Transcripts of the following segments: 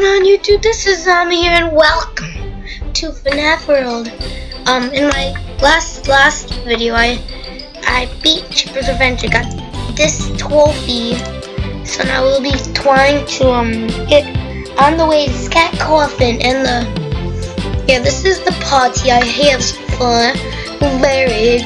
going on YouTube? This is Zombie here and welcome to FNAF World. Um, in my last last video, I I beat Chipper's Revenge. I got this trophy. So now we'll be trying to um get on the way to Scott Cawthon and the yeah. This is the party I have fun buried.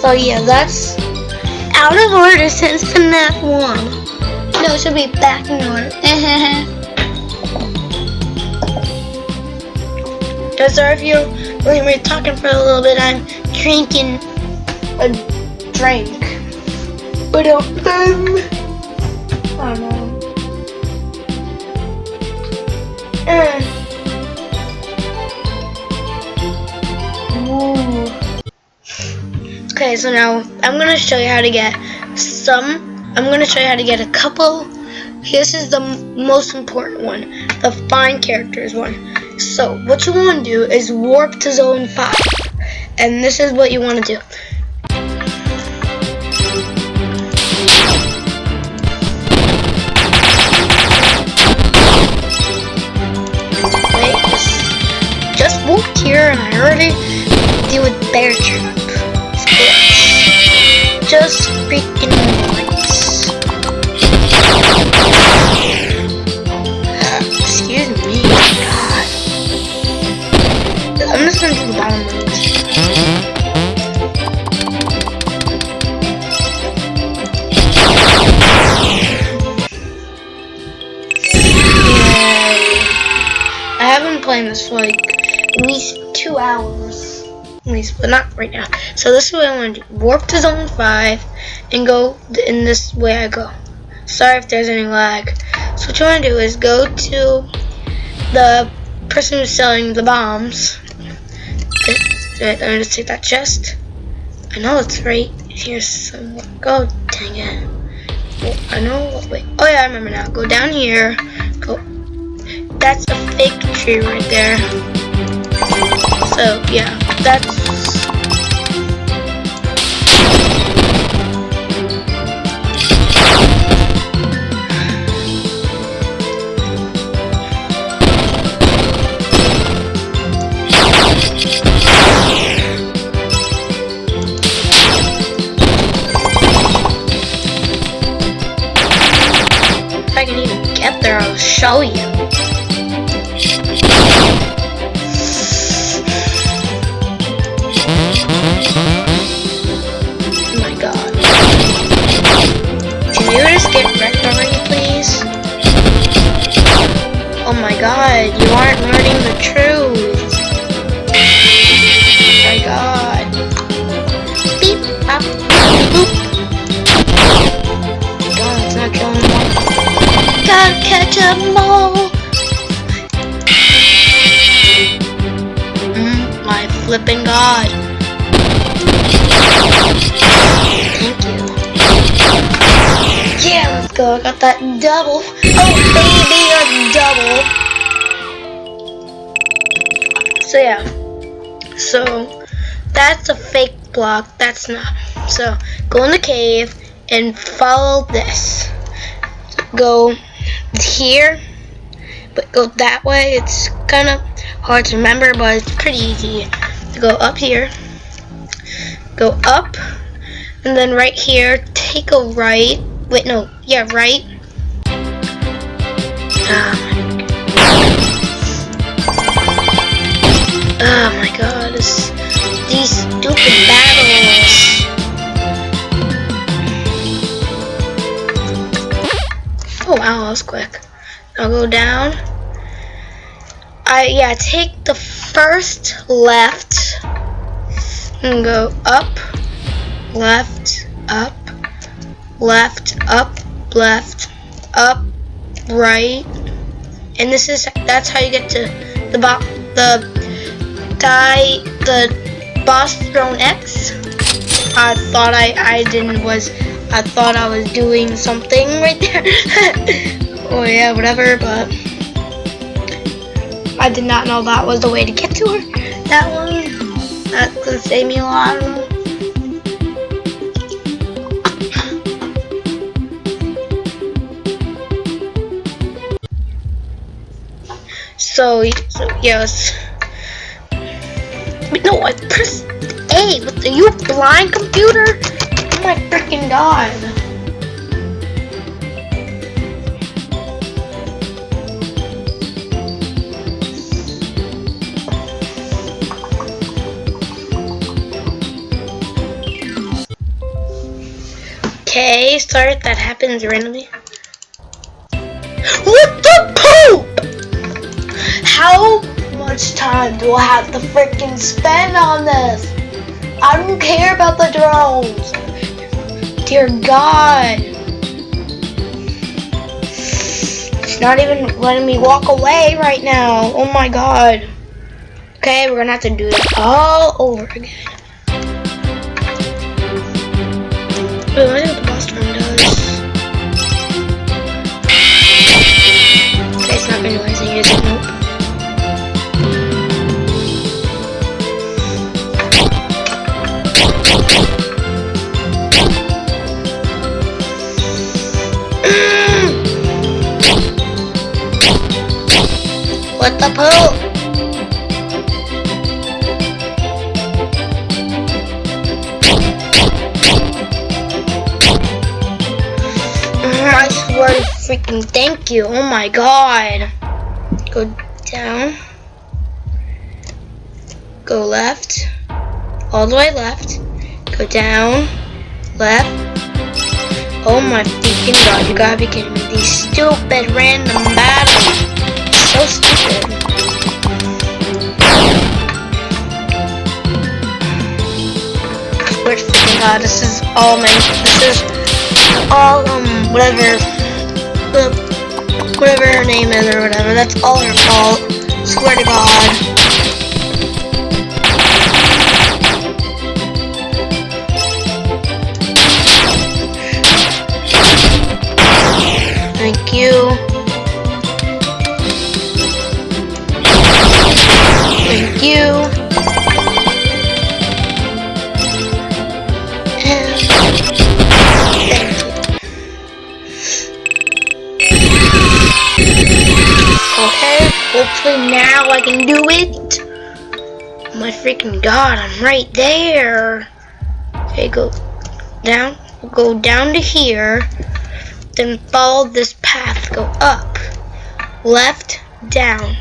So yeah, that's out of order since FNAF 1. No, should be back in order. Sorry if you when we're talking for a little bit, I'm drinking a drink. But um, don't know. Uh. Okay, so now I'm gonna show you how to get some I'm going to show you how to get a couple. This is the most important one, the find characters one. So what you want to do is warp to zone 5. And this is what you want to do. Wait, just walked here and I already deal with bear trap. Playing this for like at least two hours. At least, but not right now. So this is what I want to do. Warp to zone 5 and go in this way I go. Sorry if there's any lag. So what you want to do is go to the person who's selling the bombs. Let me just take that chest. I know it's right here somewhere. Go, dang it. I know. Wait. Oh yeah, I remember now. Go down here. Go that's a fake tree right there. So yeah, that's there, I'll show oh you. Just get please? Oh my god, you aren't learning the truth. Catch them all. Mm, my flipping god. Thank you. Yeah, let's go. I got that double. Oh, baby, a double. So yeah. So that's a fake block. That's not. So go in the cave and follow this. Go here, but go that way. It's kind of hard to remember, but it's pretty easy. To go up here, go up, and then right here, take a right. Wait, no, yeah, right. Um, Oh my god, this, these stupid battles. Quick. I'll go down. I yeah, take the first left and go up, left, up, left, up, left, up, right. And this is that's how you get to the bot the guy, the boss throne X. I thought I, I didn't was, I thought I was doing something right there. oh yeah, whatever, but I did not know that was the way to get to her. That one, that could save me a lot So, so yes. No, I pressed A. What, are you blind, computer? My freaking god. Okay, start. That happens randomly. What the poop? How much time do I have to freaking spend on this? I don't care about the drones. Dear God. It's not even letting me walk away right now. Oh my God. Okay, we're gonna have to do it all over again. Wait, what the boss room does? Okay, it's not gonna do anything, is it? Nope. What the poop? I swear freaking thank you. Oh my god. Go down. Go left. All the way left. Go down. Left. Oh my freaking god. You gotta be kidding me. These stupid random battles. So stupid. Freaking god. This is all my. This is all um whatever the whatever her name is or whatever. That's all her fault. Swear to God. Okay, hopefully now I can do it. Oh my freaking god, I'm right there. Okay, go down, go down to here, then follow this path, go up, left, down.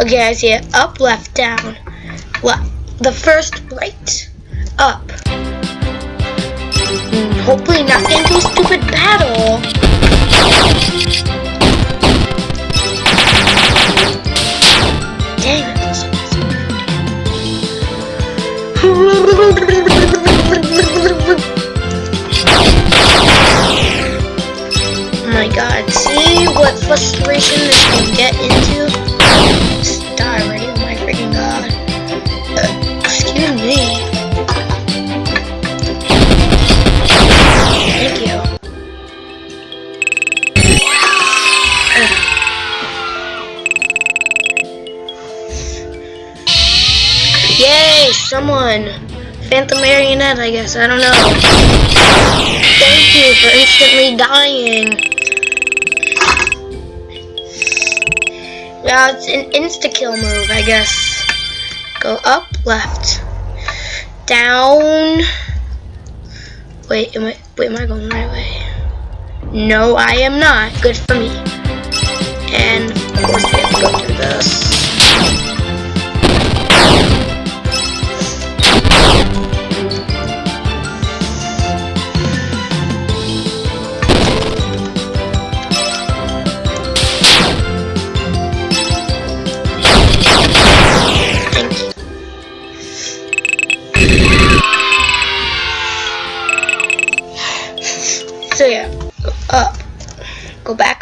Okay, I see it. Up, left, down. Left. The first right. Up. Hopefully not get into a stupid battle. Dang it. Oh my god, see what frustration this can get into? Someone. Phantom Marionette, I guess. I don't know. Thank you for instantly dying. Yeah, it's an insta-kill move, I guess. Go up, left. Down. Wait, am I, wait, am I going the right way? No, I am not. Good for me. And, of course, we have to go through this.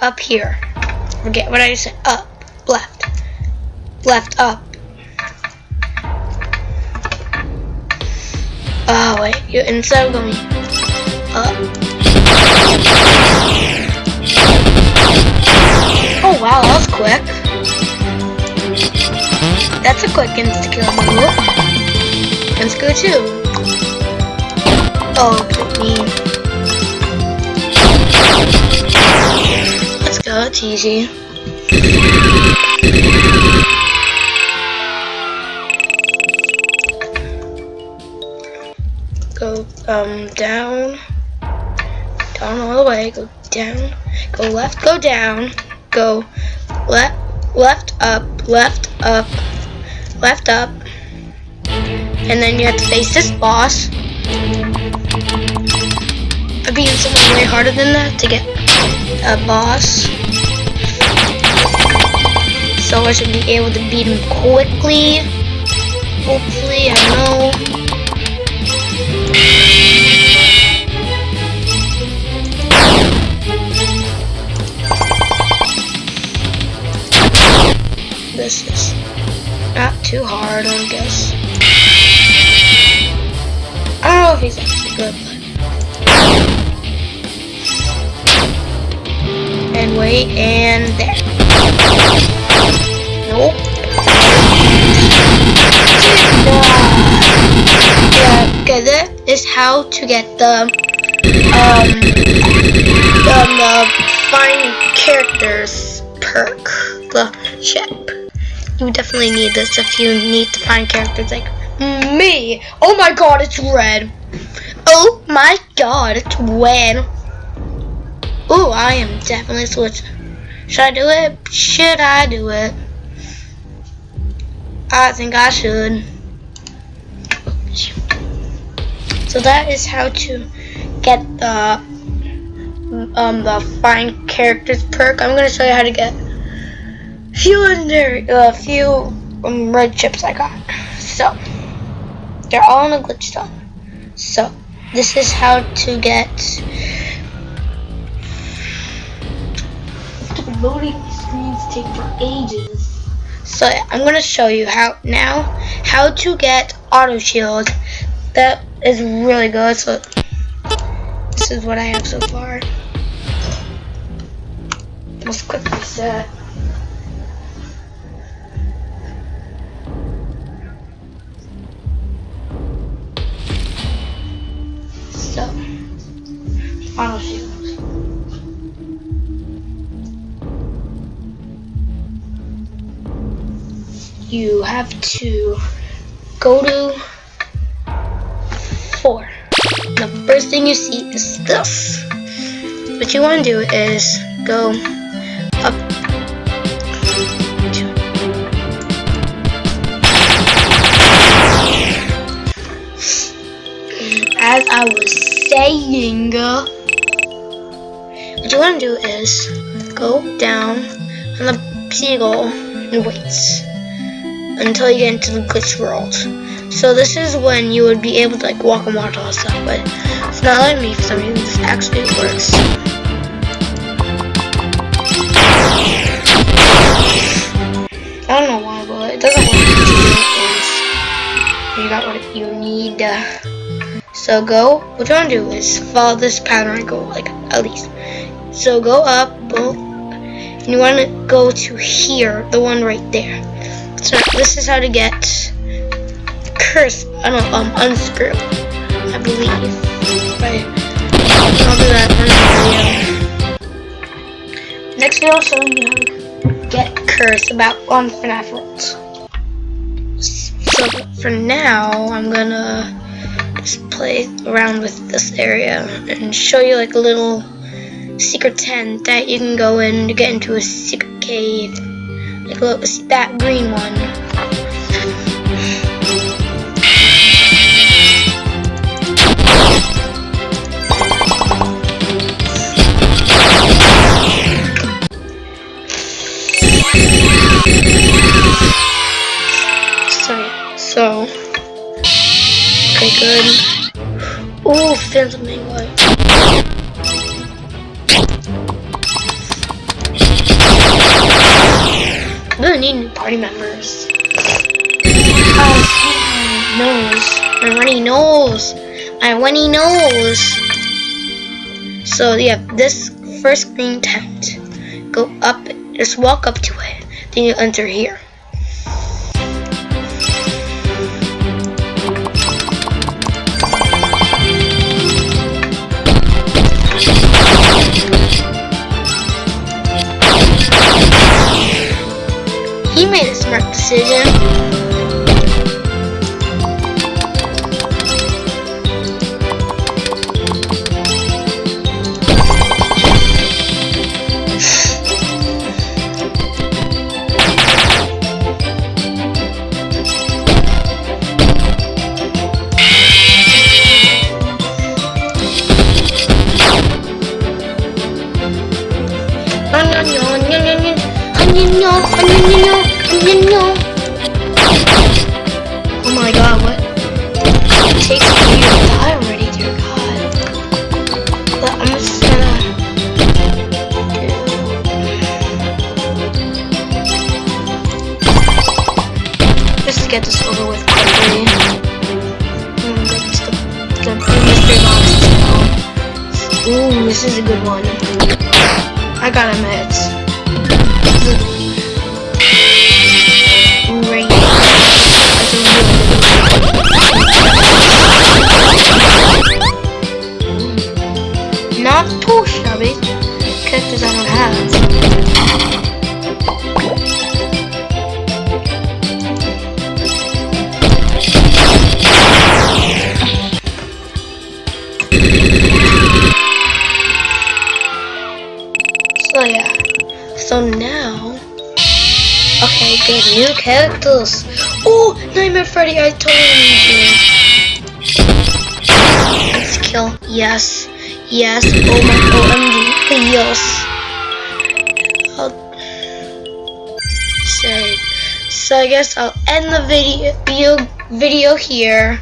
Up here. Forget what I just said. Up, left, left, up. Oh wait, you instead of going up. Oh wow, that was quick. That's a quick insta kill move. Let's go too. Oh, me. Go, it's easy. Go um down, down all the way, go down, go left, go down, go left, left up, left up, left up, and then you have to face this boss. I've been something way harder than that to get a boss. So I should be able to beat him quickly. Hopefully, I know. This is not too hard, I guess. I don't know if he's actually good, but... And wait, and there. Okay, that is how to get the, um, the, the find characters perk, the chip. You definitely need this if you need to find characters like me. Oh my god, it's red. Oh my god, it's red. Oh, I am definitely switching. Should I do it? Should I do it? I think I should. So that is how to get the um the find characters perk. I'm gonna show you how to get few under a few um, red chips I got. So they're all in a glitch stone. So this is how to get loading screens take for ages. So I'm gonna show you how now how to get auto shield. That is really good. So this is what I have so far. Let's quickly set. So, auto shield. You have to go to four. The first thing you see is this. What you want to do is go up as I was saying, what you want to do is go down on the seagull and wait until you get into the glitch world. So this is when you would be able to like walk and watch all that stuff, but it's not letting me for some reason. This actually works. I don't know why, but it doesn't work. You got what you need. So go, what you want to do is follow this pattern go like at least. So go up, boom, and you want to go to here, the one right there. So this is how to get curse, I don't um, unscrew, I believe. Right. I'll do that in video. Next video, I'll show you how to get curse about on FNAF Worlds. So for now, I'm gonna just play around with this area and show you like a little secret tent that you can go in to get into a secret cave. Look, that green one. So, so, okay, good. Oh, Phantom White. Need new party members. Oh, nose. My runny nose. My runny nose. So, yeah, this first green tent. Go up, just walk up to it. Then you enter here. The, the mystery box. Ooh, this is a good one. I. That's a one. Not too shabby. Characters I don't have. So yeah. So now. Okay, good. New characters. Oh, Nightmare Freddy, I totally need you. Let's kill. Yes. Yes. Oh my OMG. Yes. I'll. So I guess I'll end the video, video here.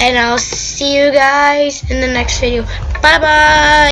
And I'll see you guys in the next video. Bye bye.